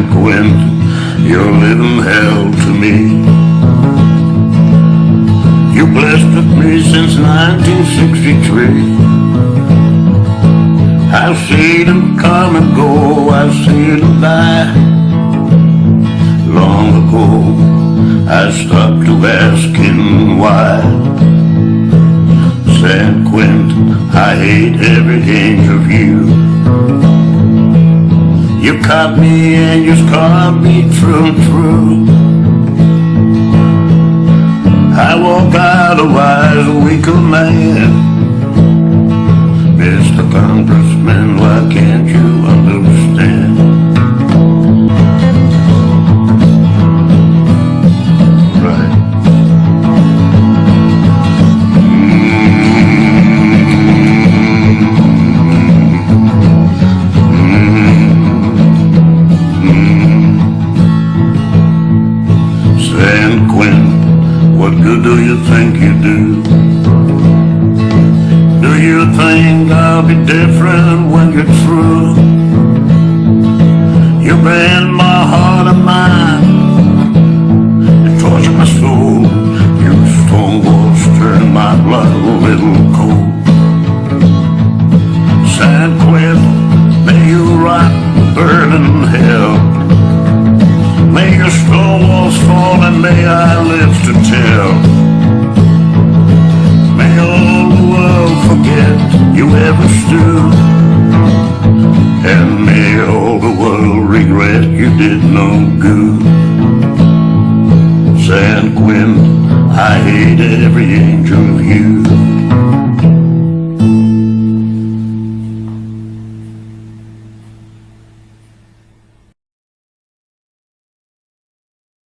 Quentin, you're living hell to me. You blessed with me since 1963. I've seen them come and go, I've seen them die. Long ago, I stopped to asking why. San Quentin, I hate every inch of you. You caught me and you scarred me through and through. I walk out a wise, weaker man. Mr. Congressman, What good do you think you do? Do you think I'll be different when you're through? You bend my heart and mind You torture my soul You stone walls turn my blood a little cold fall and may I live to tell May all the world forget you ever stood. And may all the world regret you did no good. San Quentin, I hate every you